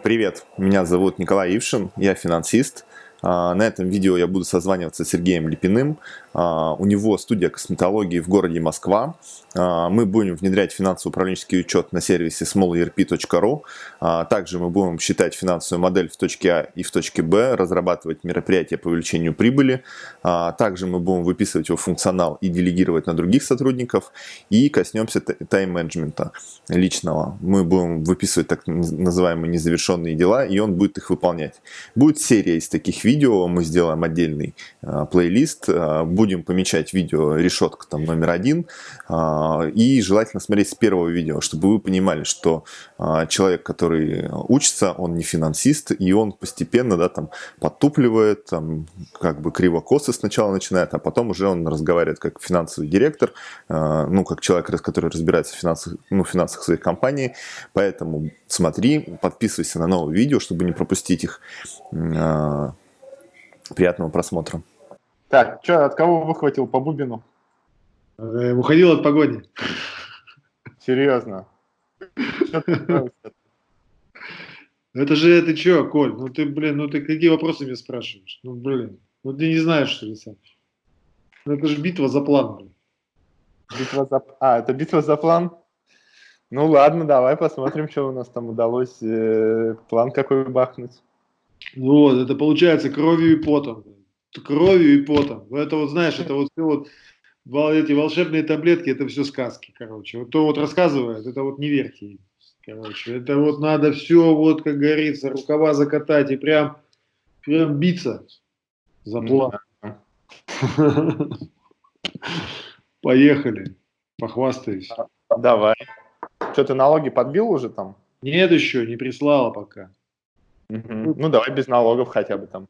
Привет, меня зовут Николай Ившин, я финансист. А, на этом видео я буду созваниваться с Сергеем Липиным. А, у него студия косметологии в городе Москва. А, мы будем внедрять финансово-управленческий учет на сервисе smallerp.ru. Также мы будем считать финансовую модель в точке А и в точке Б, разрабатывать мероприятия по увеличению прибыли. Также мы будем выписывать его функционал и делегировать на других сотрудников. И коснемся тайм-менеджмента личного. Мы будем выписывать так называемые незавершенные дела, и он будет их выполнять. Будет серия из таких видео видео, мы сделаем отдельный э, плейлист, э, будем помечать видео решетка там номер один, э, и желательно смотреть с первого видео, чтобы вы понимали, что э, человек, который учится, он не финансист, и он постепенно, да, там, подтупливает, там, как бы криво-косо сначала начинает, а потом уже он разговаривает как финансовый директор, э, ну, как человек, который разбирается в финансах, ну, финансах своей компании, поэтому смотри, подписывайся на новые видео, чтобы не пропустить их. Э, Приятного просмотра. Так, что, от кого выхватил по Бубину? Э, уходил от погоди. Серьезно? Это же, это что, Коль? Ну ты, блин, ну ты какие вопросы мне спрашиваешь? Ну, блин, ну ты не знаешь, что ли, сам? Ну это же битва за план, блин. Битва за... А, это битва за план? Ну ладно, давай посмотрим, что у нас там удалось. Э, план какой бахнуть. Вот, это получается кровью и потом. Кровью и потом. Это вот, знаешь, это вот все вот эти волшебные таблетки, это все сказки, короче. Вот то вот рассказывает, это вот не верьте. Короче, это вот надо все, вот, как говорится, рукава закатать и прям, прям биться за план. Поехали, похвастаюсь. Давай. Что, ты налоги подбил уже там? Нет еще, не прислала пока. Угу. Ну, давай без налогов хотя бы там.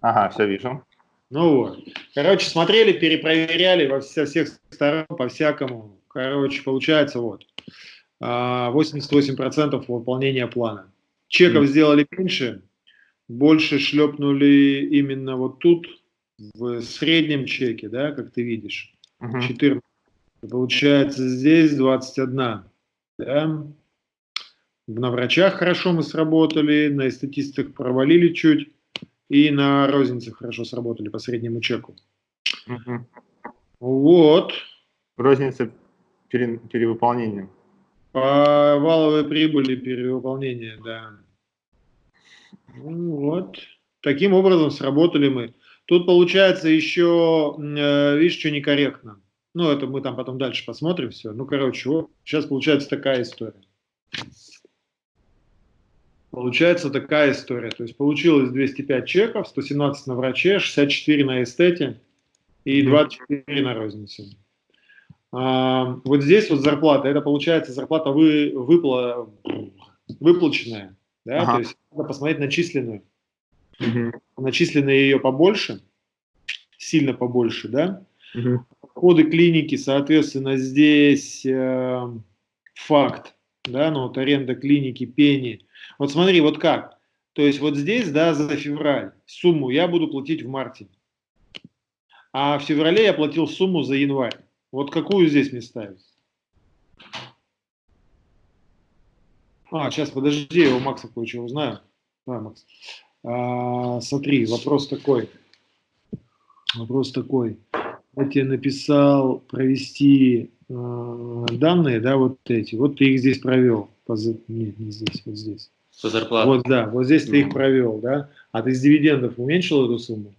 Ага, все вижу. Ну вот. Короче, смотрели, перепроверяли во со всех сторон, по-всякому. Короче, получается вот. 88% а, выполнения плана. Чеков mm. сделали меньше, больше шлепнули именно вот тут, в среднем чеке, да, как ты видишь, uh -huh. 14. Получается здесь 21, да, на врачах хорошо мы сработали, на эстетистах провалили чуть, и на рознице хорошо сработали по среднему чеку. Угу. Вот. Розница пере, перевыполнение. По валовой прибыли перевыполнение, да. Ну вот. Таким образом сработали мы. Тут получается еще, э, видишь, что некорректно. Ну, это мы там потом дальше посмотрим все. Ну, короче, вот сейчас получается такая история. Получается такая история. То есть получилось 205 чеков, 117 на враче, 64 на эстете и 24 на рознице. А, вот здесь вот зарплата, это получается зарплата вы, выпла, выплаченная. Да? Ага. То есть надо посмотреть начисленную. Угу. Начисленные ее побольше, сильно побольше, да? Угу. Коды клиники, соответственно, здесь э, факт, да, ну вот аренда клиники, пени – вот смотри, вот как. То есть вот здесь, да, за февраль сумму я буду платить в марте. А в феврале я платил сумму за январь. Вот какую здесь мне ставить? А, сейчас, подожди, я у Макса кое-что узнаю. Да, Макс. А, смотри, вопрос такой. Вопрос такой. Я тебе написал провести э, данные, да, вот эти. Вот ты их здесь провел. Нет, не здесь, вот здесь. По зарплате. Вот, да, вот здесь ты их провел, да? А ты из дивидендов уменьшил эту сумму?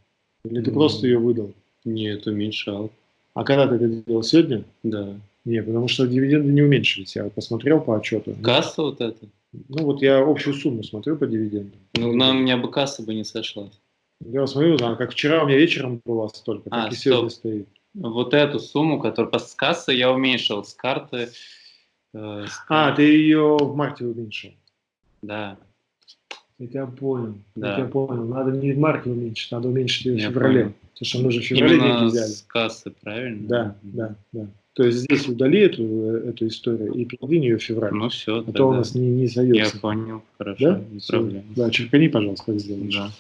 Или ты просто ее выдал? Нет, уменьшал. А когда ты это делал? Сегодня? Да. Нет, потому что дивиденды не уменьшились. Я посмотрел по отчету. Касса вот это? Ну вот я общую сумму смотрю по дивидендам. Ну, на меня бы касса бы не сошла. Я смотрю, да, как вчера у меня вечером было столько, а, так и сегодня стоит. Вот эту сумму, которую с кассы я уменьшил, с карты. Э, с... А, ты ее в марте уменьшил. Да. Я тебя понял. Да. Я тебя понял. Надо не в марте уменьшить, надо уменьшить ее в феврале. Понял. Потому что мы же в феврале Именно деньги взяли. с кассы, правильно? Да, да, да. То есть здесь удали эту, эту историю и передвинь ее в февраль. Ну все, А то у нас не, не сойдется. Я понял, хорошо, да? не все. проблема. Да, черкани, пожалуйста, как сделаешь. Да.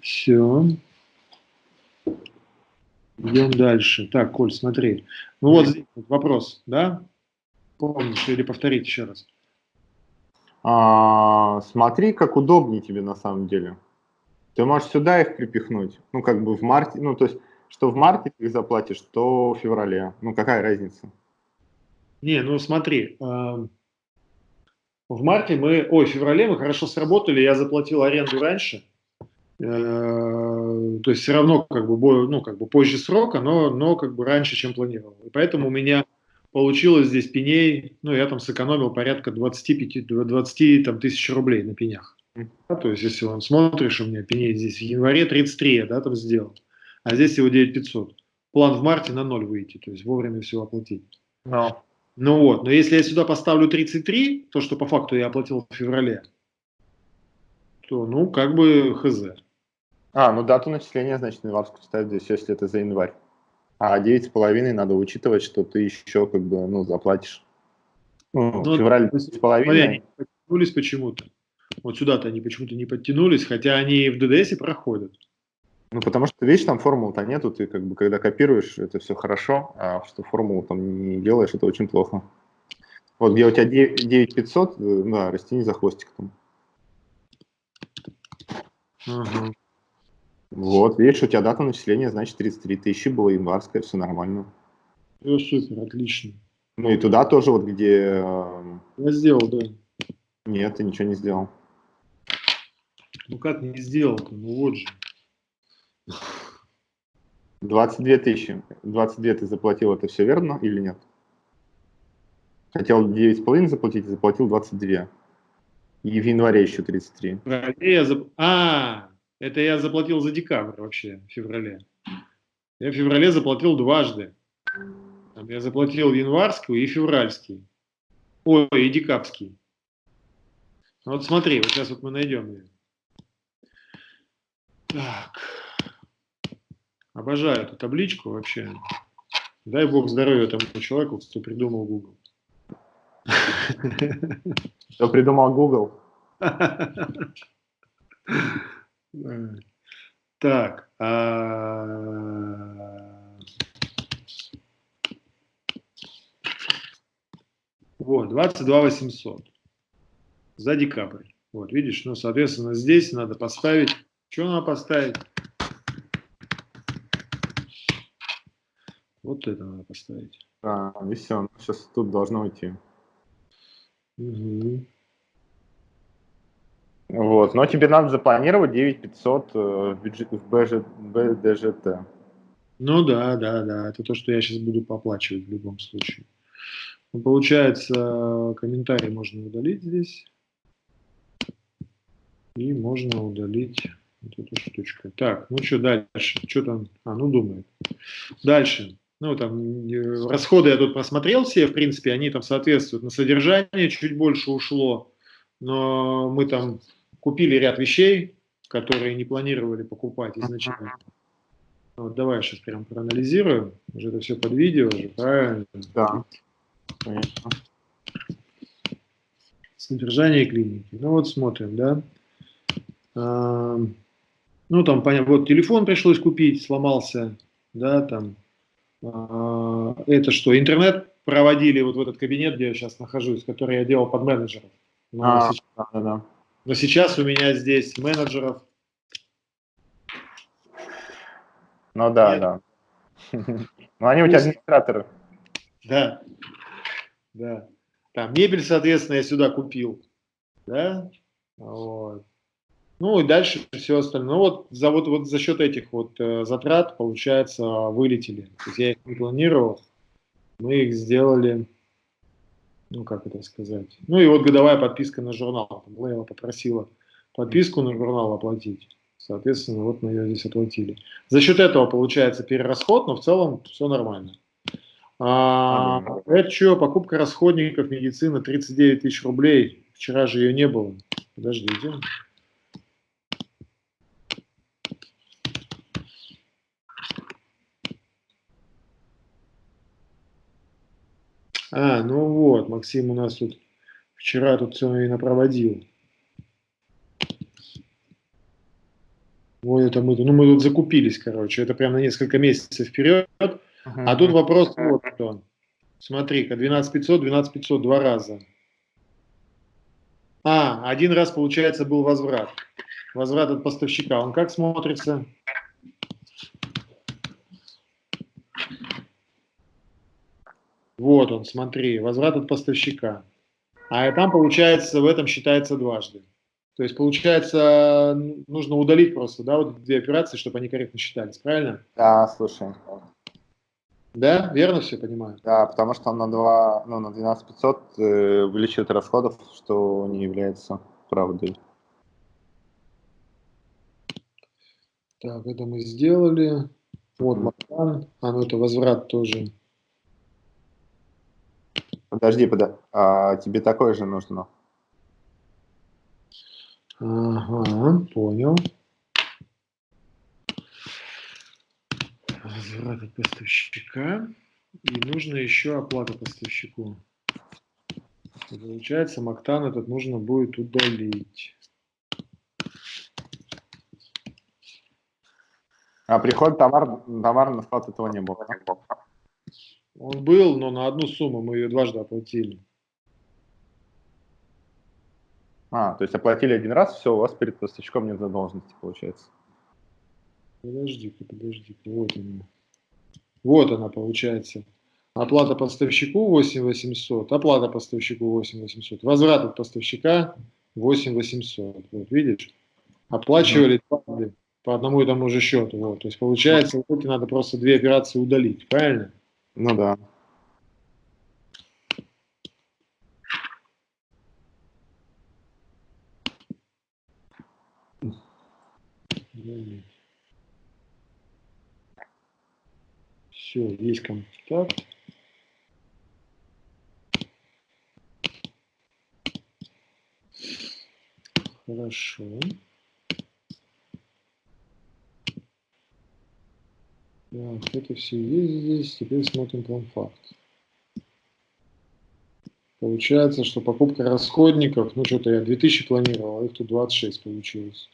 Все. Идем дальше. Так, Коль, смотри. Ну вот здесь вопрос, да? Помнишь или повторить еще раз? А, смотри, как удобнее тебе на самом деле. Ты можешь сюда их припихнуть. Ну, как бы в марте, ну, то есть, что в марте ты их заплатишь, что в феврале. Ну, какая разница? Не, ну смотри, в марте мы, ой, в феврале мы хорошо сработали, я заплатил аренду раньше, э, то есть все равно как бы, ну, как бы позже срока, но, но как бы раньше, чем планировал. И поэтому у меня получилось здесь пеней, ну, я там сэкономил порядка 25-20 там, тысяч рублей на пенях. Да, то есть, если он смотришь, у меня пеней здесь в январе 33, я, да, там сделал, а здесь всего 9500. План в марте на ноль выйти, то есть вовремя все оплатить. No. Ну вот, но если я сюда поставлю 33, то, что по факту я оплатил в феврале, то, ну, как бы хз. А, ну дату начисления, значит, январскую ставить здесь, если это за январь. А 9,5 надо учитывать, что ты еще как бы, ну, заплатишь. Ну, ну февраль 9,5. Они подтянулись почему-то. Вот сюда-то они почему-то не подтянулись, хотя они в ДДС проходят. Ну, потому что, видишь, там формул-то нету, ты как бы, когда копируешь, это все хорошо, а что формулу там не делаешь, это очень плохо. Вот где у тебя 9500, э, да, растяни за хвостик там. Угу. Вот, видишь, у тебя дата начисления, значит, 33 тысячи было январская, все нормально. Все супер, отлично. Ну и туда тоже, вот где... Э, Я сделал, да. Нет, ты ничего не сделал. Ну как не сделал-то? Ну вот же. 22 тысячи. 22 ты заплатил, это все верно или нет? Хотел 9,5 заплатить, заплатил 22. И в январе еще 33. Я зап... А, это я заплатил за декабрь вообще, в феврале. Я в феврале заплатил дважды. Я заплатил январскую и февральский. Ой, и декабрьский. Вот смотри, вот сейчас вот мы найдем ее. Так. Обожаю эту табличку вообще. Дай бог здоровья тому человеку, кто придумал Google. Кто придумал Google? Так. А, вот, 22 800 за декабрь. Вот, видишь, ну, соответственно, здесь надо поставить. Что надо поставить? Вот это надо поставить. А, и все, сейчас тут должно уйти. Угу. Вот, но тебе надо запланировать 9500 э, в, бюджет, в бюджет, БДЖТ. Ну да, да, да, это то, что я сейчас буду поплачивать в любом случае. Ну, получается, комментарий можно удалить здесь. И можно удалить вот эту штучку. Так, ну что дальше? Что там? А, ну думает. Дальше. Ну, там, э, расходы я тут просмотрел все, в принципе, они там соответствуют. На содержание чуть больше ушло, но мы там купили ряд вещей, которые не планировали покупать изначально. Вот давай сейчас прям проанализируем. Уже это все под видео уже, правильно? Да. Содержание клиники. Ну вот смотрим, да. А, ну там, понятно, вот телефон пришлось купить, сломался, да, там а, это что, интернет проводили вот в этот кабинет, где я сейчас нахожусь, который я делал под менеджеров. Но, а, сейчас, да, да. Но сейчас у меня здесь менеджеров. Ну да, Нет. да. Ну они у тебя администраторы. Да, да. Там мебель, соответственно, я сюда купил. Да, вот. Ну и дальше все остальное. Ну вот за, вот, вот за счет этих вот э, затрат, получается, вылетели. То есть я их не планировал, мы их сделали, ну как это сказать. Ну и вот годовая подписка на журнал. Лейла попросила подписку на журнал оплатить. Соответственно, вот мы ее здесь оплатили. За счет этого получается перерасход, но в целом все нормально. А, это что, покупка расходников, медицина, 39 тысяч рублей. Вчера же ее не было. Подождите. А, ну вот, Максим у нас тут вчера тут все и напроводил. Вот это мы, ну мы тут закупились, короче, это прям на несколько месяцев вперед. Uh -huh. А тут вопрос вот что. Смотри-ка, 12500, 12500 два раза. А, один раз, получается, был возврат. Возврат от поставщика. Он как смотрится? Вот он, смотри, возврат от поставщика. А там, получается, в этом считается дважды. То есть, получается, нужно удалить просто, да, вот две операции, чтобы они корректно считались, правильно? Да, слушай. Да, верно все понимаю? Да, потому что он на 2, ну, на 12 500 э, увеличивает расходов, что не является правдой. Так, это мы сделали. Вот Макан. А, ну это возврат тоже. Подожди, подожди. А тебе такое же нужно? Ага, понял. Возврат от поставщика. И нужно еще оплата поставщику. Получается, Мактан этот нужно будет удалить. А приход товар, товар на склад этого не было. Он был, но на одну сумму мы ее дважды оплатили. А, то есть оплатили один раз, все, у вас перед поставщиком нет задолженности, получается. Подожди-ка, подожди-ка, вот она. Вот она, получается. Оплата поставщику 8800, оплата поставщику 8800, возврат от поставщика 8800. Вот видишь? Оплачивали дважды по одному и тому же счету. Вот. То есть получается, вот надо просто две операции удалить, правильно? Ну да. Все, есть контакт. Хорошо. Так, это все есть здесь. Теперь смотрим план-факт. Получается, что покупка расходников, ну что-то я 2000 планировал, а их тут 26 получилось.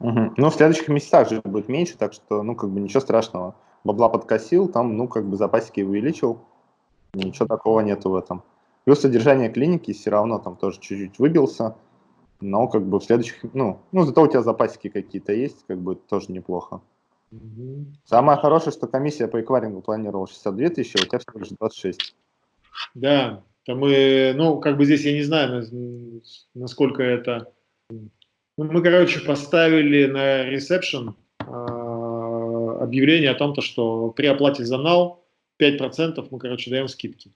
Угу. Ну, в следующих месяцах же будет меньше, так что, ну, как бы ничего страшного. Бабла подкосил, там, ну, как бы запасики увеличил. Ничего такого нету в этом. Плюс содержание клиники все равно там тоже чуть-чуть выбился. Но как бы в следующих, ну, ну, зато у тебя запасики какие-то есть, как бы тоже неплохо. Самое хорошее, что комиссия по эквайрингу планировала 62 тысячи, а у тебя всего лишь 26. Да, там мы, ну, как бы здесь я не знаю, насколько это... Ну, мы, короче, поставили на ресепшн э, объявление о том, что при оплате за нал 5% мы, короче, даем скидки.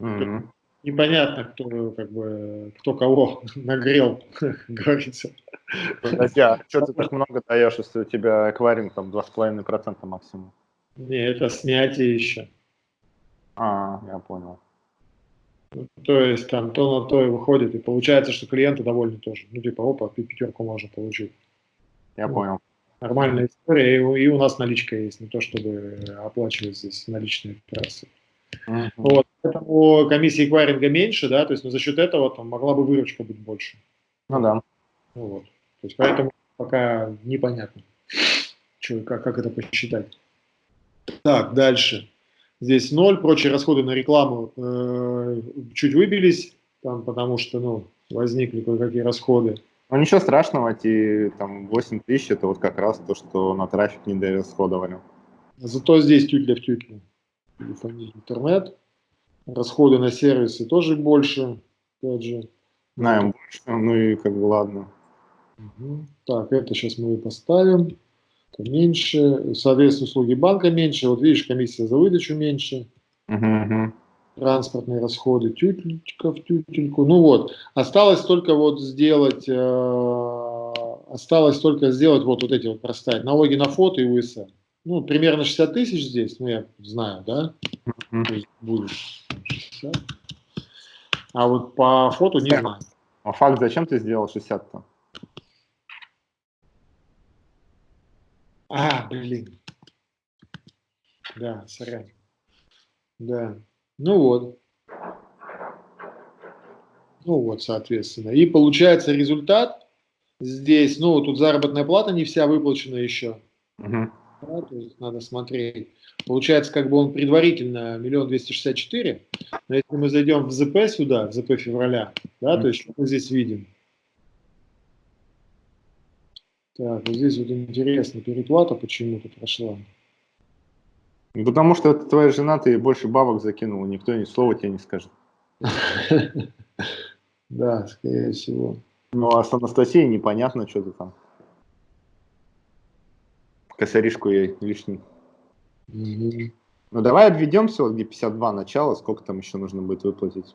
Mm -hmm. Непонятно, кто, как бы, кто кого нагрел, говорится. Подожди, а что ты так много даешь, если у тебя эквайринг там 2,5% максимум? Не, это снятие еще. А, я понял. Ну, то есть там то на то и выходит, и получается, что клиенты довольны тоже. Ну, типа, опа, пятерку можно получить. Я ну, понял. Нормальная история, и, и у нас наличка есть, не то чтобы оплачивать здесь наличные операции. Uh -huh. Вот, поэтому комиссия эквайринга меньше, да, то есть но за счет этого там могла бы выручка быть больше. Ну да. Ну, вот. То есть поэтому пока непонятно, что, как, как это посчитать. Так, дальше. Здесь ноль, прочие расходы на рекламу э, чуть выбились, там, потому что ну, возникли кое-какие расходы. Ну ничего страшного, эти там 8 тысяч, это вот как раз то, что на трафик не дорасходовали. Зато здесь тютля в тютле. Интернет. Расходы на сервисы тоже больше, опять же. Знаем больше, ну и как бы ладно. Угу. Так, это сейчас мы поставим. Это меньше. Соответственно, услуги банка меньше. Вот видишь, комиссия за выдачу меньше. Угу. Транспортные расходы, тютелька в тютельку. Ну вот, осталось только вот сделать, э, осталось только сделать вот, вот эти вот проставить. Налоги на фото и УСН. Ну, примерно 60 тысяч здесь, ну, я знаю, да? Mm Будет 60. А вот по фото не знаю. А факт зачем ты сделал 60-то? А, блин. Да, сорян. Да. Ну вот. Ну вот, соответственно. И получается результат здесь, ну, тут заработная плата не вся выплачена еще. Угу. Да, то есть надо смотреть. Получается, как бы он предварительно миллион двести шестьдесят четыре, но если мы зайдем в ЗП сюда, в ЗП февраля, да, то есть что мы здесь видим? Так, вот здесь вот интересно, переплата почему-то прошла. Ну, потому что это твоя жена, ты больше бабок закинул, никто ни слова тебе не скажет. Да, скорее всего. Ну, а с Анастасией непонятно, что ты там. Косаришку ей лишний. Ну, давай обведемся, вот где 52 начало, сколько там еще нужно будет выплатить.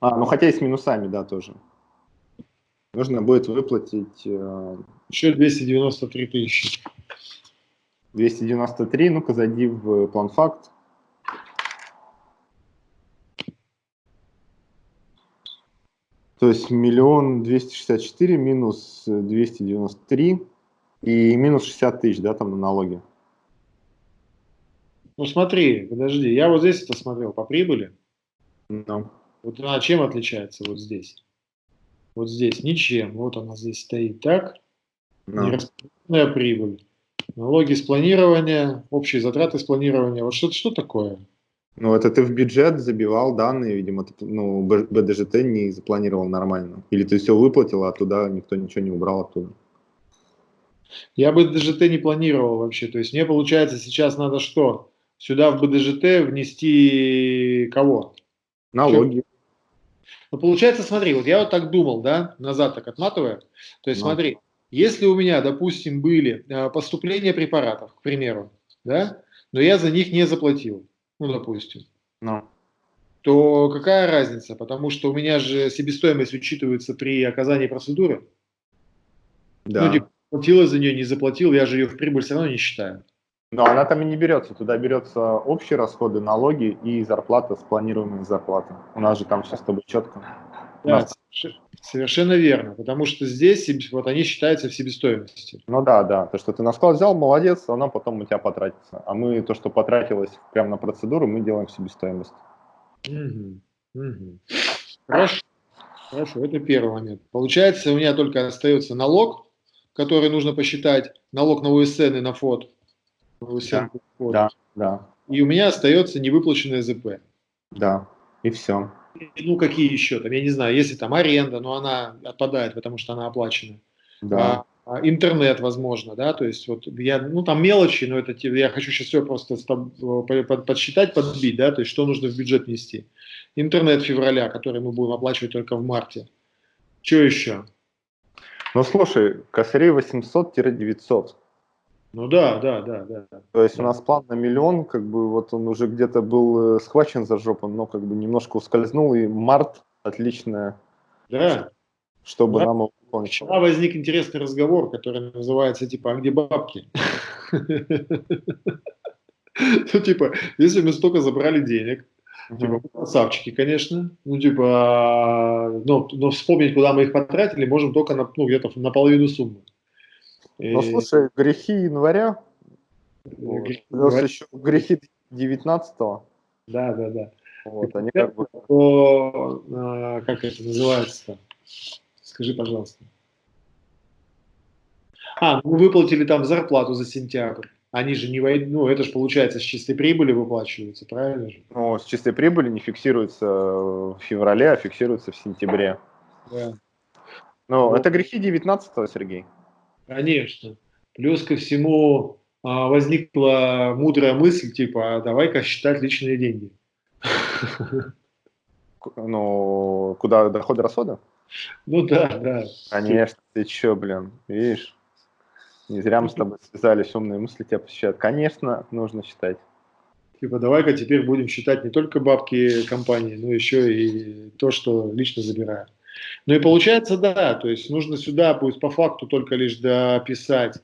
А, ну хотя и с минусами, да, тоже. Нужно будет выплатить э, Еще 293 тысячи. 293, ну-ка зайди в план факт. То есть миллион двести шестьдесят четыре минус двести девяносто три и минус 60 тысяч, да, там на налоги. Ну смотри, подожди, я вот здесь это смотрел по прибыли. Ну, Вот она чем отличается вот здесь? Вот здесь ничем. Вот она здесь стоит так. ну. Нераспределенная прибыль. Налоги с планирования, общие затраты с планирования. Вот что, что такое? Ну, это ты в бюджет забивал данные, видимо, ты, ну, БДЖТ не запланировал нормально. Или ты все выплатил, а туда никто ничего не убрал оттуда. Я бы БДЖТ не планировал вообще. То есть мне получается сейчас надо что? Сюда в БДЖТ внести кого? Налоги. Ну, получается, смотри, вот я вот так думал, да, назад так отматывая. То есть Ну. смотри, если у меня, допустим, были э, поступления препаратов, к примеру, да, но я за них не заплатил, ну, допустим, Ну, то какая разница? Потому что у меня же себестоимость учитывается при оказании процедуры. да. Ну, платил я за нее, не заплатил, я же ее в прибыль все равно не считаю. Но она там и не берется. Туда берется общие расходы, налоги и зарплата, спланируемая зарплата. У нас же там все с тобой четко. Да, нас- соверш- совершенно верно, потому что здесь вот они считаются в себестоимости. Ну да, да. То, что ты на склад взял, молодец, оно потом у тебя потратится. А мы то, что потратилось прямо на процедуру, мы делаем в себестоимость. Мгм, мгм. Хорошо, хорошо, это первый момент. Получается, у меня только остается налог, который нужно посчитать, налог на УСН и на ФОД. УСН Да, ФОД. да. Да, И у меня остается невыплаченное ЗП. да. И все. Ну, какие еще там, я не знаю, если там аренда, но она отпадает, потому что она оплачена. Да. А, а, интернет, возможно, да, то есть вот я, ну там мелочи, но это я хочу сейчас все просто под- подсчитать, подбить, да, то есть что нужно в бюджет нести. Интернет февраля, который мы будем оплачивать только в марте. Что еще? Ну слушай, косарей 800-900. Ну да, да, да, да. То есть у Да. нас план на миллион, как бы вот он уже где-то был э, схвачен за жопу, но как бы немножко ускользнул, и март отличное, Да. чтобы Да. нам его выполнить. Вчера возник интересный разговор, который называется типа «А где бабки?» Ну типа, если мы столько забрали денег, Типа, красавчики, конечно. Ну, типа, но, но вспомнить, куда мы их потратили, можем только на, ну, где-то на половину суммы. И- Ну слушай, грехи января, вот, грехи января. еще грехи 19 Да, да, да. вот, они как бы... То, а, как это называется-то? Скажи, пожалуйста. А, мы выплатили там зарплату за сентябрь. Они же не войд... ну это же получается с чистой прибыли выплачивается, правильно же? Ну, с чистой прибыли не фиксируется в феврале, а фиксируется в сентябре. Да. Ну, Ну. это грехи 19 Сергей. Конечно. Плюс ко всему а, возникла мудрая мысль, типа, а давай-ка считать личные деньги. Ну, куда доходы-расходы? Ну да, да. Конечно, ты чё, блин, видишь? Не зря мы с тобой связались, умные мысли тебя посещают. Конечно, нужно считать. Типа, давай-ка теперь будем считать не только бабки компании, но еще и то, что лично забираю. Ну и получается, да, то есть нужно сюда будет по факту только лишь дописать,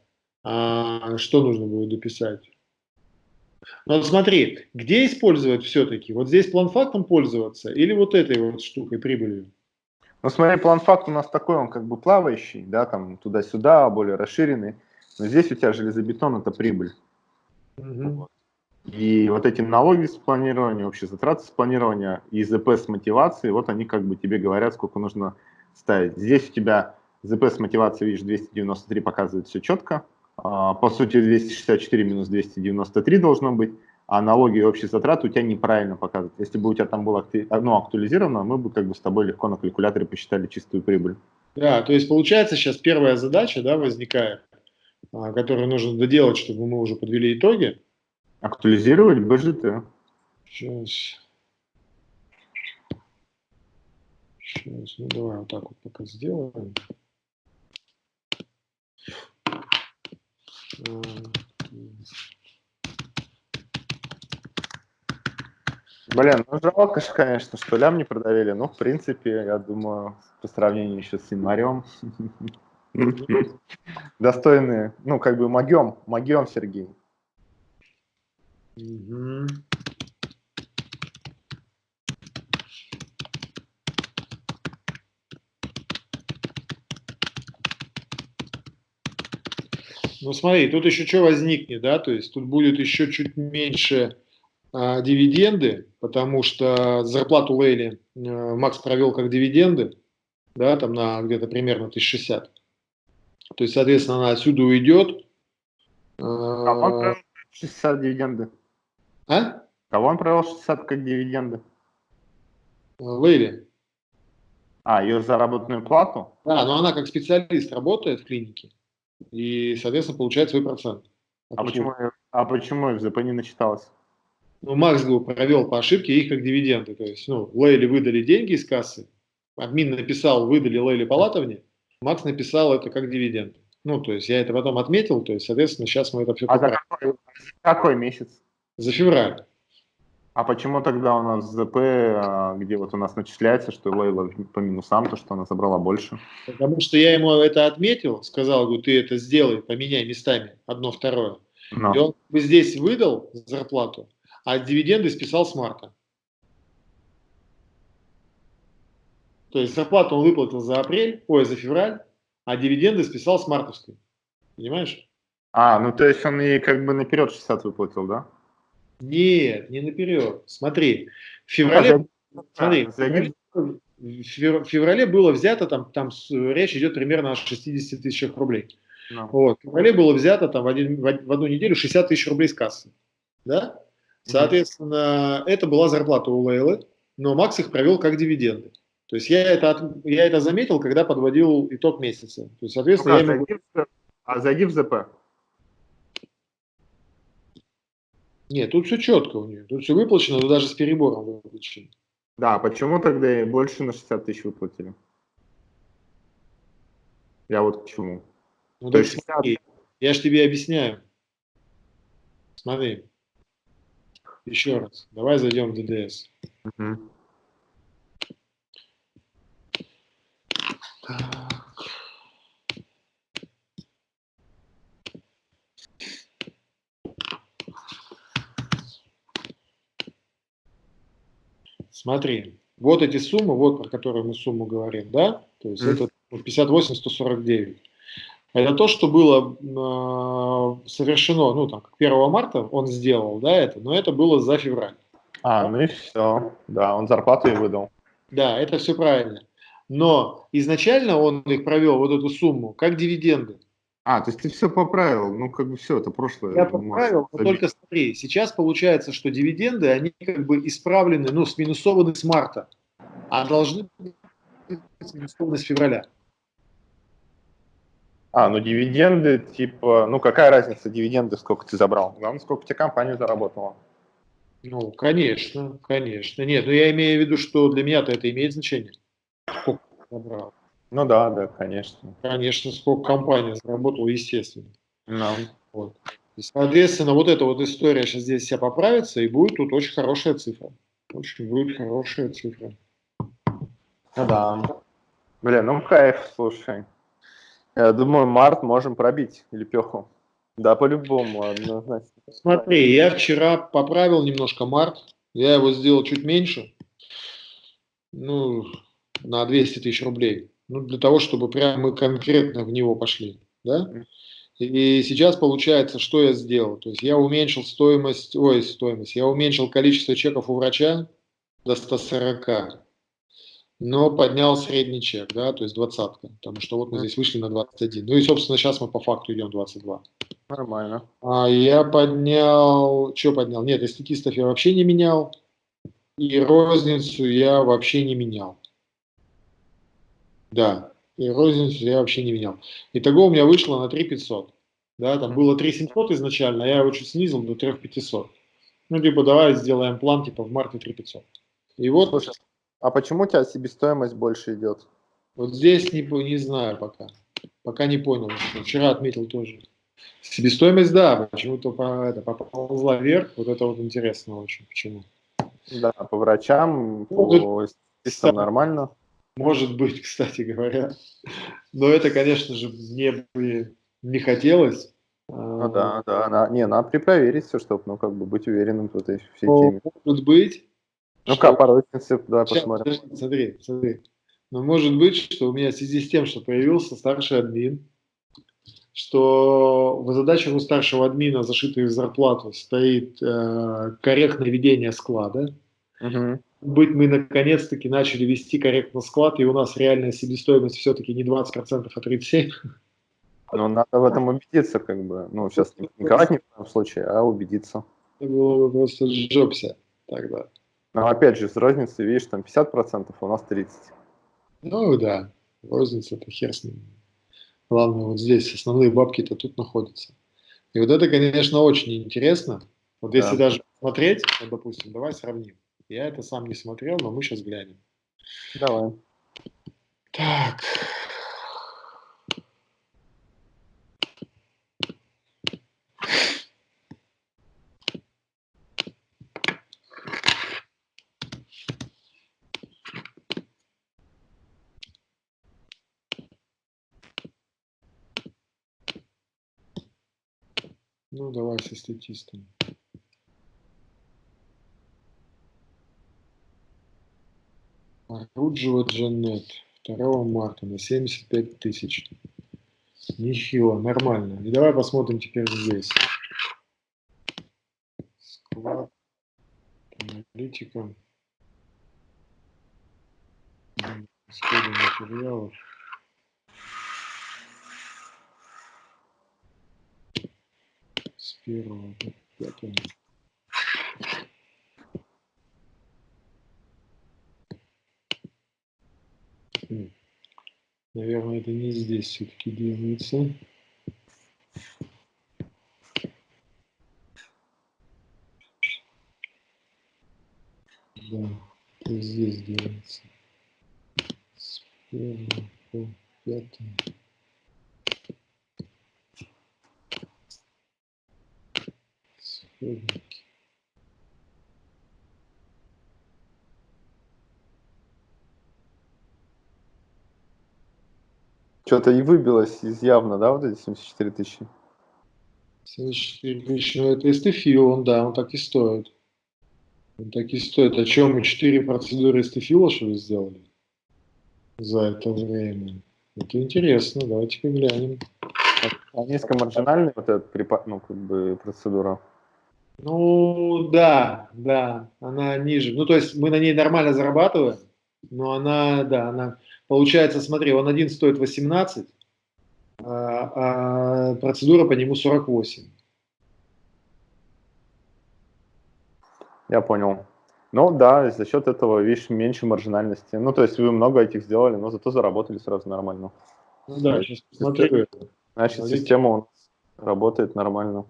а, что нужно будет дописать. Ну вот смотри, где использовать все-таки? Вот здесь план-фактом пользоваться или вот этой вот штукой, прибылью? Ну, смотри, план факт у нас такой, он как бы плавающий, да, там туда-сюда, более расширенный. Но здесь у тебя железобетон – это прибыль. Мгм. И вот эти налоги с планирования, общие затраты с планирования и ЗП с мотивацией, вот они как бы тебе говорят, сколько нужно ставить. Здесь у тебя ЗП с мотивацией, видишь, 293 показывает все четко. А, по сути, 264 минус 293 должно быть, а налоги и общие затраты у тебя неправильно показывают. Если бы у тебя там было ну, актуализировано, мы бы как бы с тобой легко на калькуляторе посчитали чистую прибыль. Да, то есть получается сейчас первая задача да, возникает, а, которую нужно доделать, чтобы мы уже подвели итоги. Актуализировать БЖТ. Сейчас. Сейчас, ну давай вот так вот пока сделаем. Блин, ну жалко же, конечно, что лям не продавили. Ну, в принципе, я думаю, по сравнению еще с январем. Достойные, ну, как бы могем, могем, Сергей. Ну смотри, тут еще что возникнет, да, то есть тут будет еще чуть меньше а, дивиденды, потому что зарплату Лейли а, Макс провел как дивиденды, да, там на где-то примерно 1060. То есть, соответственно, она отсюда уйдет. А он провел 60 дивиденды. А? Кого он провел 60 как дивиденды? Лейли. А, ее заработанную плату? Да, но она как специалист работает в клинике и, соответственно, получает свой процент. А почему, а почему FZP не начиталось? Ну, Макс провел по ошибке их как дивиденды. То есть, ну, Лейли выдали деньги из кассы, админ написал, выдали Лейли Палатовне, Макс написал это как дивиденд. Ну, то есть я это потом отметил, то есть, соответственно, сейчас мы это все А за какой, какой месяц? За февраль. А почему тогда у нас ЗП, а, где вот у нас начисляется, что Лейла по минусам, то, что она забрала больше? Потому что я ему это отметил, сказал, говорю, ты это сделай, поменяй местами одно, второе. Но. И он здесь выдал зарплату, а дивиденды списал с марта. То есть зарплату он выплатил за апрель, ой, за февраль, а дивиденды списал с мартовской. Понимаешь? А, ну то есть он и как бы наперед 60 выплатил, да? Нет, не наперед. Смотри, в феврале, а, смотри, в феврале было взято, там, там речь идет примерно о 60 тысячах рублей. No. Ну. Вот. В феврале было взято там, в, один, в одну неделю 60 тысяч рублей с кассы. Да? Соответственно, mm-hmm. это была зарплата у Лейлы, но Макс их провел как дивиденды. То есть я это, я это заметил, когда подводил итог месяца. То есть, соответственно, ну, я зайди, в, а зайди в ЗП. Нет, тут все четко у нее. Тут все выплачено, но даже с перебором выплачено. Да, почему тогда больше на 60 тысяч выплатили? Я вот к чему. Ну, То есть 60... Я же тебе объясняю. Смотри. Еще раз. Давай зайдем в ДДС. Угу. Смотри, вот эти суммы, вот про которые мы сумму говорим, да, то есть mm. это 58 149. Это то, что было э, совершено, ну, там, 1 марта он сделал, да, это, но это было за февраль. А, ну и все, да, он зарплату и выдал. Да, это все правильно. Но изначально он их провел, вот эту сумму, как дивиденды. А, то есть ты все поправил, ну как бы все, это прошлое. Я поправил, но только смотри, сейчас получается, что дивиденды, они как бы исправлены, ну, сминусованы с марта, а должны быть сминусованы с февраля. А, ну дивиденды, типа, ну какая разница, дивиденды, сколько ты забрал? Главное, сколько тебе компания заработала. Ну, конечно, конечно. Нет, ну я имею в виду, что для меня-то это имеет значение. Сколько забрал. Ну да, да, конечно. Конечно, сколько компания заработала, естественно. No. Вот. И, соответственно, вот эта вот история сейчас здесь вся поправится, и будет тут очень хорошая цифра. Очень будет хорошая цифра. Ну да. Блин, ну кайф, слушай. Я думаю, март можем пробить лепеху. Да, по-любому, однозначно. Смотри, я вчера поправил немножко март. Я его сделал чуть меньше. Ну, на 200 тысяч рублей ну, для того, чтобы прямо мы конкретно в него пошли, да? И сейчас получается, что я сделал? То есть я уменьшил стоимость, ой, стоимость, я уменьшил количество чеков у врача до 140. но поднял средний чек, да, то есть двадцатка, потому что вот мы здесь вышли на 21. Ну и, собственно, сейчас мы по факту идем 22. Нормально. А я поднял, что поднял? Нет, эстетистов я вообще не менял, и розницу я вообще не менял. Да, и розницу я вообще не менял. Итого у меня вышло на 3500. Да, там было 3700 изначально, а я его чуть снизил до 3500. Ну, типа, давай сделаем план, типа, в марте 3500. И вот... Слушай, а почему у тебя себестоимость больше идет? Вот здесь не, не знаю пока. Пока не понял. Вчера отметил тоже. Себестоимость, да, почему-то по, это, поползла вверх. Вот это вот интересно очень. Почему? Да, по врачам, по ну, нормально. Может быть, кстати говоря. Но это, конечно же, мне бы не хотелось. Ну да, да, да. Не, надо припроверить все, чтобы, ну, как бы быть уверенным в этой всей ну, теме. Может быть. Ну-ка, по рознице, давай Сейчас, посмотрим. Подожди, смотри, смотри. Но может быть, что у меня в связи с тем, что появился старший админ, что в задачах у старшего админа, зашитой в зарплату, стоит э, корректное ведение склада. Угу. Быть мы наконец-таки начали вести корректно склад, и у нас реальная себестоимость все-таки не 20%, а 37%. Но надо в этом убедиться, как бы. Ну, сейчас не ковать ни в коем случае, а убедиться. Это было бы просто сжёбся тогда. Но опять же, с розницей, видишь, там 50%, а у нас 30%. Ну да, розница это хер с ним. Главное, вот здесь основные бабки-то тут находятся. И вот это, конечно, очень интересно. Вот если да. даже смотреть, вот, допустим, давай сравним. Я это сам не смотрел, но мы сейчас глянем. Давай. Так, Ну, давай со статистом. Руджева Джанет. 2 марта на 75 тысяч. Нехило, нормально. И давай посмотрим теперь здесь. Склад. Аналитика. Исходы материалов. первого до пятого. Наверное, это не здесь все-таки делается. Да, здесь делается. С первого по пятого. Что-то и выбилось из явно, да, вот эти 74 тысячи? 74 тысячи, ну это эстефил, он, да, он так и стоит. Он так и стоит. О чем мы 4 процедуры эстефила, что ли, сделали за это время? Это интересно, давайте-ка глянем. А низкомаржинальная вот эта ну, как бы процедура? Ну, да, да, она ниже. Ну, то есть мы на ней нормально зарабатываем, но она, да, она, получается, смотри, он один стоит 18, а, а процедура по нему 48. Я понял. Ну да, за счет этого, видишь, меньше маржинальности. Ну, то есть вы много этих сделали, но зато заработали сразу нормально. Ну да, сейчас посмотрю. Значит, система у нас работает нормально.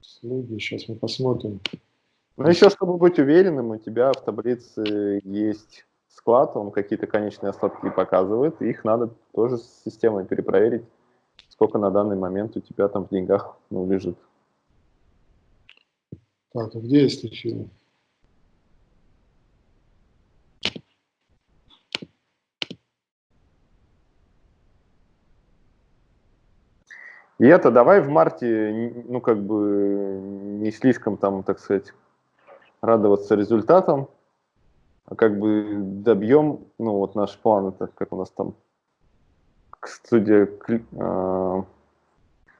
Слуги, сейчас мы посмотрим. Ну, еще, чтобы быть уверенным, у тебя в таблице есть склад, он какие-то конечные остатки показывает, их надо тоже с системой перепроверить, сколько на данный момент у тебя там в деньгах ну, лежит. Так, а где есть эфир? И это давай в марте, ну, как бы, не слишком там, так сказать, радоваться результатам, а как бы добьем, ну вот наш план, это как у нас там студия кли, э,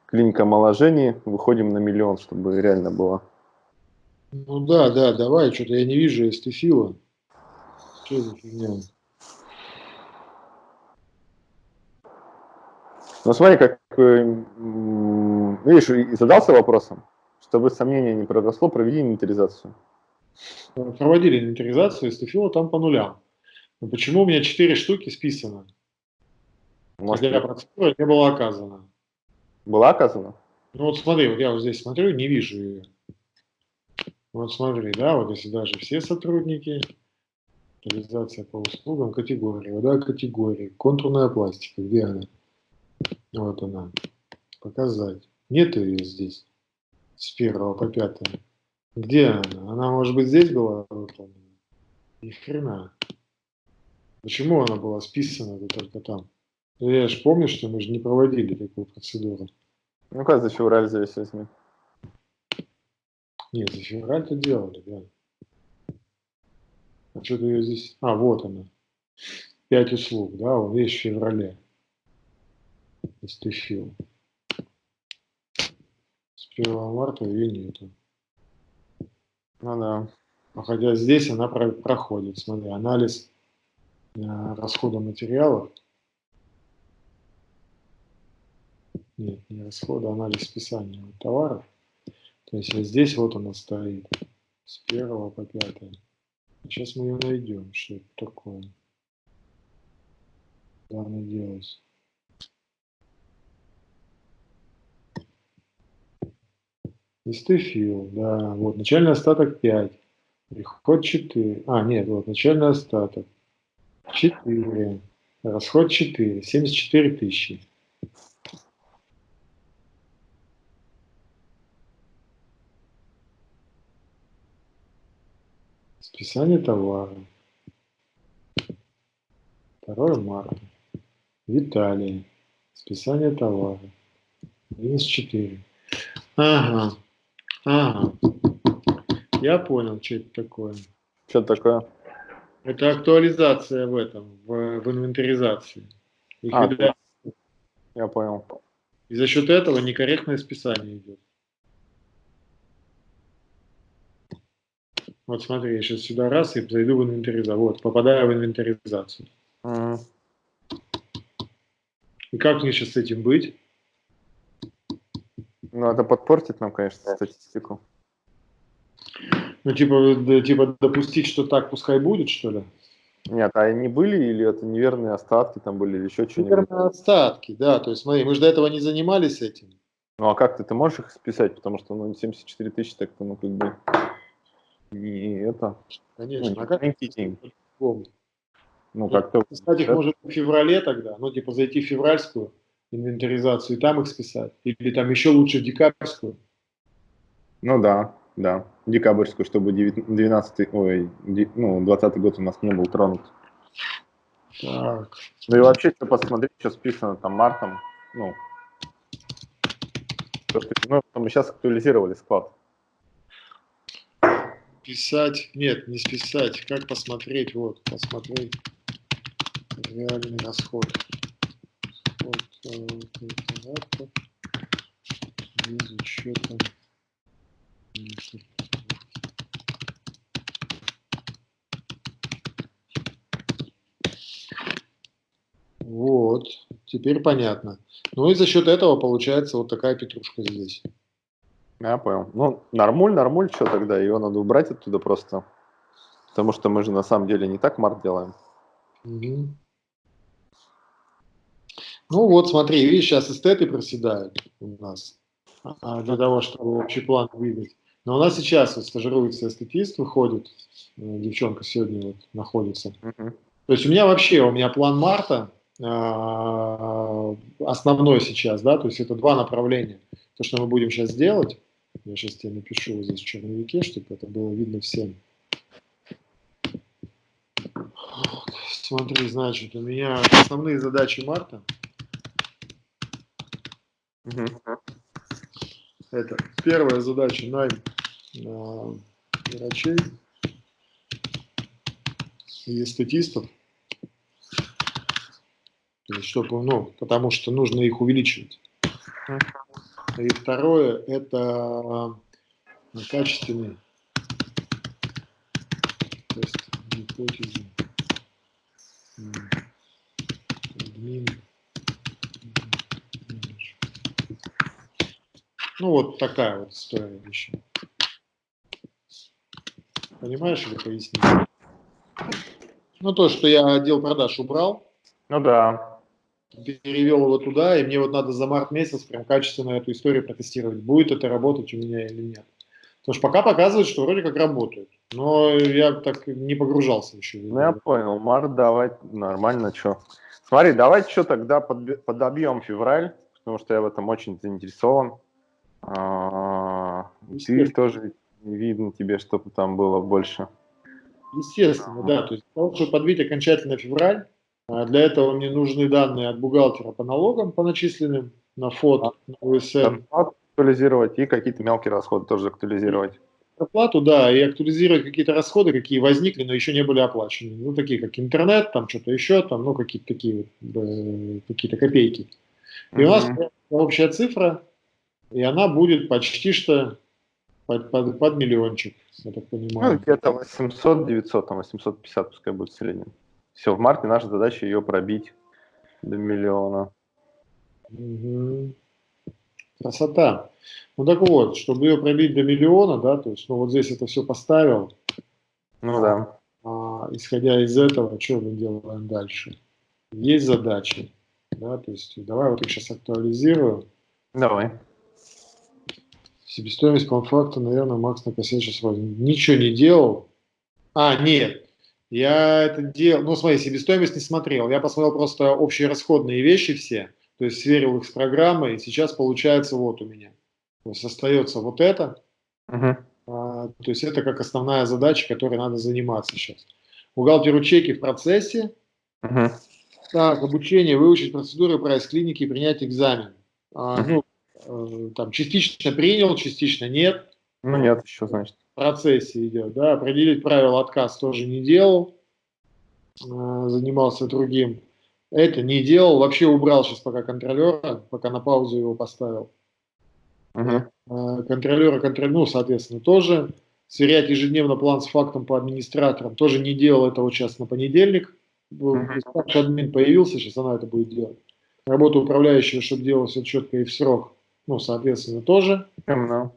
клиника омоложения, выходим на миллион, чтобы реально было. Ну да, да, давай, что-то я не вижу эстефила. Что за фигня? Ну смотри, как, эм, видишь, и задался вопросом, чтобы сомнение не проросло, проведи инвентаризацию. Проводили инвентаризацию, стефила там по нулям. Но почему у меня 4 штуки списано? Может, Хотя процедура не была оказана. Была оказана? Ну вот смотри, вот я вот здесь смотрю, не вижу ее. Вот смотри, да, вот если даже все сотрудники, реализация по услугам, категории, вода категории, контурная пластика, где она? Вот она. Показать. Нет ее здесь. С первого по пятое. Где она? Она, может быть, здесь была выполнена? Ни хрена. Почему она была списана только там? Ну, я же помню, что мы же не проводили такую процедуру. Ну как за февраль здесь возьми? Нет, за февраль-то делали, да. А что-то ее здесь... А, вот она. Пять услуг, да, вот есть в феврале. Истощил. С 1 марта ее нету. Ну да. А хотя здесь она про проходит. Смотри, анализ э, расхода материалов. Нет, не расхода, а анализ списания товаров. То есть вот здесь вот она стоит. С 1 по 5. Сейчас мы ее найдем, что это такое. Главное делать. Истефил, да, вот, начальный остаток 5, приход 4, а, нет, вот, начальный остаток 4, расход 4, 74 тысячи. Списание товара. 2 марта. Виталий. Списание товара. Минус 4. Ага. Ага. Я понял, что это такое. Что такое? Это актуализация в этом, в, в инвентаризации. А, я понял. И за счет этого некорректное списание идет. Вот смотри, я сейчас сюда раз и зайду в инвентаризацию. Вот, попадаю в инвентаризацию. Mm. И как мне сейчас с этим быть? Ну, это подпортит нам, конечно, статистику. Ну, типа, да, типа допустить, что так пускай будет, что ли? Нет, а они были или это неверные остатки там были или еще что-нибудь? Неверные остатки, да. То есть, смотри, мы же до этого не занимались этим. Ну, а как ты, ты можешь их списать? Потому что, ну, 74 тысячи, так ну, как бы, не это. Конечно, ну, а как деньги. Ну, ну как-то... Списать их может в феврале тогда, ну, типа, зайти в февральскую, инвентаризацию и там их списать? Или там еще лучше декабрьскую? Ну да, да. Декабрьскую, чтобы 12 ой, ну, 20 год у нас не был тронут. Так. Ну и вообще, что посмотреть, что списано там мартом, ну, то, что, ну, мы сейчас актуализировали склад. Писать, нет, не списать, как посмотреть, вот, посмотреть реальный расход оператор без учета Вот, теперь понятно. Ну и за счет этого получается вот такая петрушка здесь. Я понял. Ну, нормуль, нормуль, что тогда? Ее надо убрать оттуда просто. Потому что мы же на самом деле не так март делаем. Угу. Ну вот смотри, видишь, сейчас эстеты проседают у нас а, для того, чтобы общий план выдать. Но у нас сейчас вот стажируется эстетист, выходит, э, девчонка сегодня вот находится. То есть у меня вообще, у меня план марта э, основной сейчас, да, то есть это два направления. То, что мы будем сейчас делать, я сейчас тебе напишу вот здесь в черновике, чтобы это было видно всем. Смотри, значит, у меня основные задачи марта – Угу. Это первая задача найм э, врачей и эстетистов. Чтобы, ну, потому что нужно их увеличивать. И второе – это э, качественный, то есть гипотезы, админ, Ну, вот такая вот история еще. Понимаешь или пояснить? Ну, то, что я отдел продаж убрал. Ну да. Перевел его туда, и мне вот надо за март месяц прям качественно эту историю протестировать, будет это работать у меня или нет. Потому что пока показывает, что вроде как работает. Но я так не погружался еще. Ну, я понял. Март давай нормально, что. Смотри, давай что тогда под, подобьем февраль, потому что я в этом очень заинтересован. А, ты тоже не видно тебе, чтобы там было больше. Естественно, да. То есть, чтобы подбить окончательно февраль, а для этого мне нужны данные от бухгалтера по налогам, по начисленным, на фото, на УСН. Актуализировать и какие-то мелкие расходы тоже актуализировать. Оплату, да, и актуализировать какие-то расходы, какие возникли, но еще не были оплачены. Ну, такие как интернет, там что-то еще, там, ну, какие-то такие вот, э, какие-то копейки. И mm-hmm. у нас общая цифра, и она будет почти что под, под, под миллиончик, я так понимаю. Ну, где-то 800, 900, там 850 пускай будет в среднем. Все, в марте наша задача ее пробить до миллиона. Угу. Красота. Ну так вот, чтобы ее пробить до миллиона, да, то есть, ну вот здесь это все поставил. Ну да. А, исходя из этого, что мы делаем дальше? Есть задачи, да, то есть давай вот их сейчас актуализирую. Давай. Себестоимость по факту, наверное, Макс на кассете сейчас возьмет. Ничего не делал. А, нет. Я это делал, ну смотри, себестоимость не смотрел. Я посмотрел просто общие расходные вещи все, то есть сверил их с программой, и сейчас получается вот у меня. То есть остается вот это. Uh-huh. А, то есть это как основная задача, которой надо заниматься сейчас. Бухгалтеру чеки в процессе. Uh-huh. Так, обучение, выучить процедуры прайс-клиники и принять экзамен. А, uh-huh. ну, там частично принял, частично нет. Ну нет, еще значит процессе идет, да, определить правила отказ тоже не делал, э, занимался другим. Это не делал, вообще убрал сейчас пока контролера, пока на паузу его поставил. Uh-huh. Контролера, контроль, ну, соответственно, тоже. Сверять ежедневно план с фактом по администраторам. Тоже не делал это вот сейчас на понедельник. Uh-huh. Админ появился, сейчас она это будет делать. Работа управляющего, чтобы делать все четко и в срок. Ну, соответственно, тоже. Uh-huh.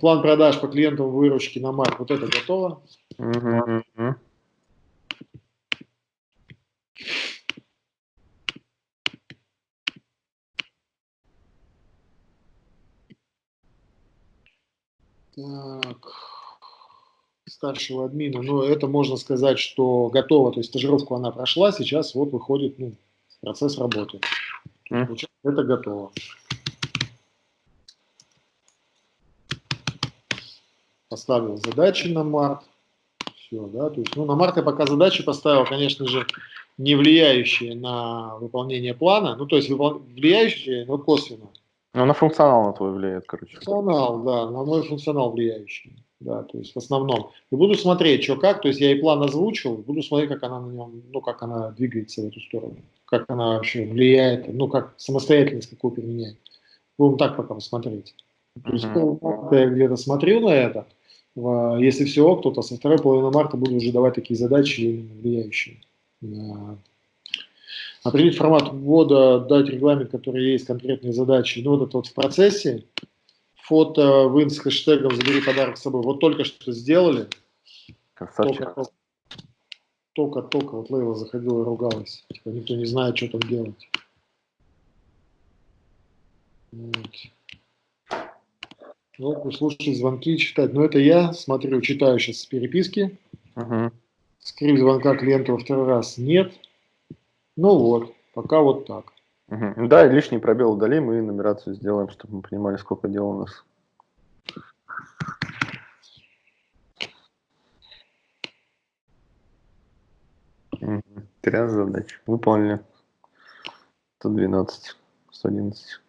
План продаж по клиентам выручки на март, вот это готово. Так, старшего админа, ну это можно сказать, что готово, то есть стажировку она прошла, сейчас вот выходит ну, процесс работы. Mm. Это готово. Поставил задачи на март. Все, да, то есть, ну, на март я пока задачи поставил, конечно же, не влияющие на выполнение плана, ну, то есть влияющие, но косвенно. Ну, на функционал на твой влияет, короче. Функционал, да, на мой функционал влияющий, да, то есть в основном. И буду смотреть, что как, то есть я и план озвучил, буду смотреть, как она на нем, ну, как она двигается в эту сторону, как она вообще влияет, ну, как самостоятельность какую применяет. Будем так пока посмотреть. То есть, uh-huh. я где-то смотрю на это, если все ок, то со второй половины марта буду уже давать такие задачи, влияющие на определить формат ввода, дать регламент, который есть, конкретные задачи. Ну, вот это вот в процессе. Фото, вин с хэштегом «Забери подарок с собой». Вот только что сделали. Только-только. Вот Лейла заходила и ругалась. Типа, никто не знает, что там делать. Вот. Ну, слушать звонки, читать. Но это я смотрю, читаю сейчас переписки. Угу. Скрипт звонка клиента во второй раз нет. Ну вот, пока вот так. Угу. Да, лишний пробел удалим и нумерацию сделаем, чтобы мы понимали, сколько дел у нас. Угу. задач. Выполнили. 112, 111.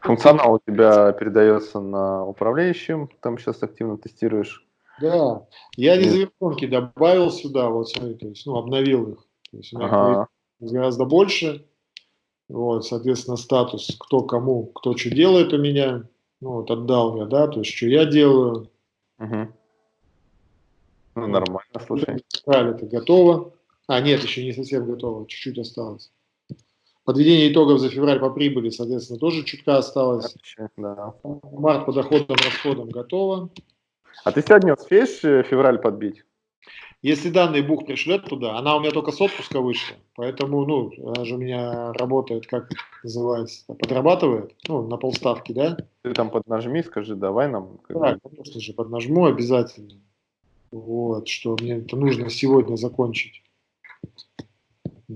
Функционал у тебя передается на управляющим, там сейчас активно тестируешь. Да, я резервонки добавил сюда, вот смотри, то есть, ну, обновил их. То есть ага. гораздо больше. Вот, соответственно, статус, кто кому, кто что делает у меня. Ну, вот отдал я, да, то есть, что я делаю. Угу. Ну, нормально, слушай. это готово. А, нет, еще не совсем готово, чуть-чуть осталось. Подведение итогов за февраль по прибыли, соответственно, тоже чутка осталось. Да. Март по доходам, расходам готово. А ты сегодня успеешь э, февраль подбить? Если данные Бух пришлет туда, она у меня только с отпуска вышла, поэтому, ну, она же у меня работает, как называется, подрабатывает, ну, на полставки, да? Ты там поднажми, скажи, давай нам. Да, конечно же, поднажму обязательно. Вот, что мне это нужно сегодня закончить.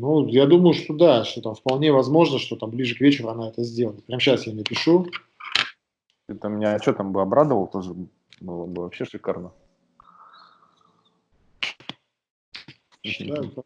Ну, я думаю, что да, что там вполне возможно, что там ближе к вечеру она это сделает. Прямо сейчас я напишу. Там меня что там бы обрадовал, тоже было бы вообще шикарно. Вот.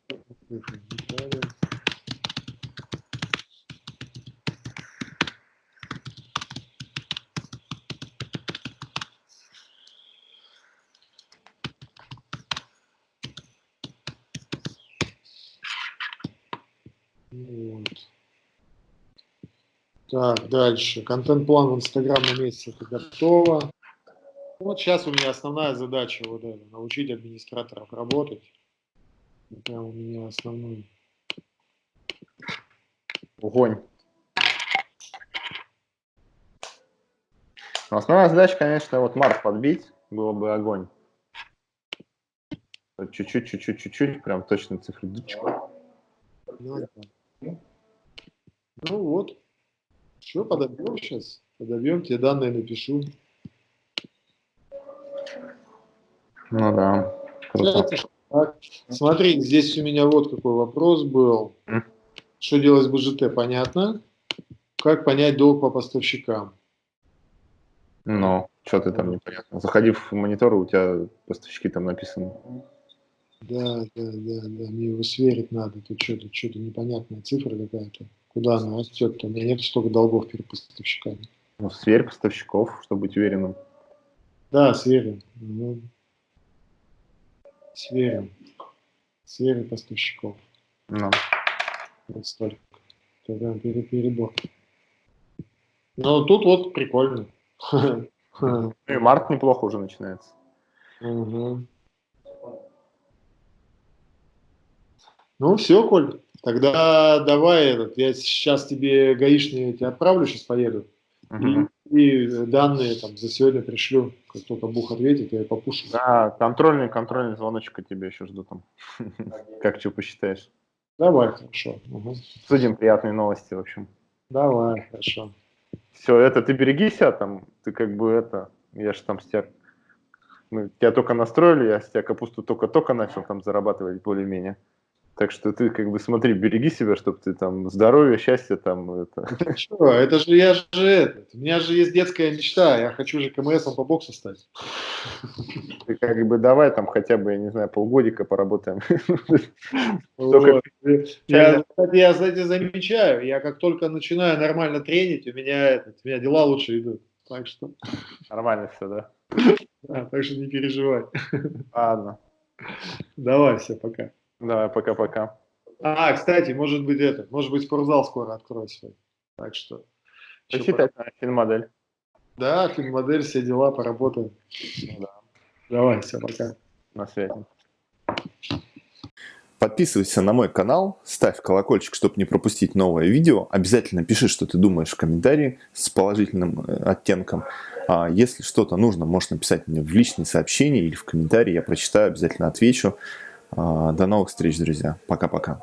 Так, дальше. Контент-план в Инстаграм на месяц это готово. Вот сейчас у меня основная задача вот это, научить администраторов работать. Это у меня основной. Огонь. Но основная задача, конечно, вот март подбить, было бы огонь. Чуть-чуть, чуть-чуть, чуть-чуть, прям точно цифры. Ну, ну вот. Что, подобьем сейчас? Подобьем, тебе данные напишу. Ну да. Так, смотри, здесь у меня вот какой вопрос был. Что делать с БЖТ, понятно? Как понять долг по поставщикам? Ну, что ты там непонятно. Заходи в монитор, у тебя поставщики там написаны. Да, да, да, да, мне его сверить надо. Тут что-то что непонятная цифра какая-то. Куда она растет-то? У меня нет столько долгов перед поставщиками. Ну, сверь поставщиков, чтобы быть уверенным. Да, сверим. Угу. Сверим. Сверим поставщиков. Ну. Вот столько. Это прям перебор. Ну, тут вот прикольно. Ну и март неплохо уже начинается. Угу. Ну, все, Коль. Тогда давай этот, я сейчас тебе гаишные тебя отправлю, сейчас поеду. Угу. И, и данные там за сегодня пришлю. Как только Бух ответит, я попушу. Да, контрольный, контрольный звоночек от тебя еще жду там. Как что посчитаешь? Давай, хорошо. Угу. Судим приятные новости, в общем. Давай, хорошо. Все, это ты береги себя там, ты как бы это, я же там с тебя, мы тебя только настроили, я с тебя капусту только-только начал там зарабатывать более-менее. Так что ты как бы смотри, береги себя, чтобы ты там здоровье, счастье там. Это, это что? Это же я же этот. У меня же есть детская мечта. Я хочу же КМСом по боксу стать. Ты как бы давай там хотя бы, я не знаю, полгодика поработаем. Вот. Я, я, кстати, замечаю, я как только начинаю нормально тренить, у меня, этот, у меня дела лучше идут. Так что... Нормально все, да? Да, так что не переживай. Ладно. Давай, все, пока. Давай, пока-пока. А, кстати, может быть это, может быть спортзал скоро откроет свой. Так что... Почитать на финмодель. Да, финмодель, все дела, поработаем. Ну, да. Давай, все, пока. На связи. Подписывайся на мой канал, ставь колокольчик, чтобы не пропустить новое видео. Обязательно пиши, что ты думаешь в комментарии с положительным э, оттенком. А если что-то нужно, можешь написать мне в личные сообщения или в комментарии. Я прочитаю, обязательно отвечу. А, до новых встреч, друзья. Пока-пока.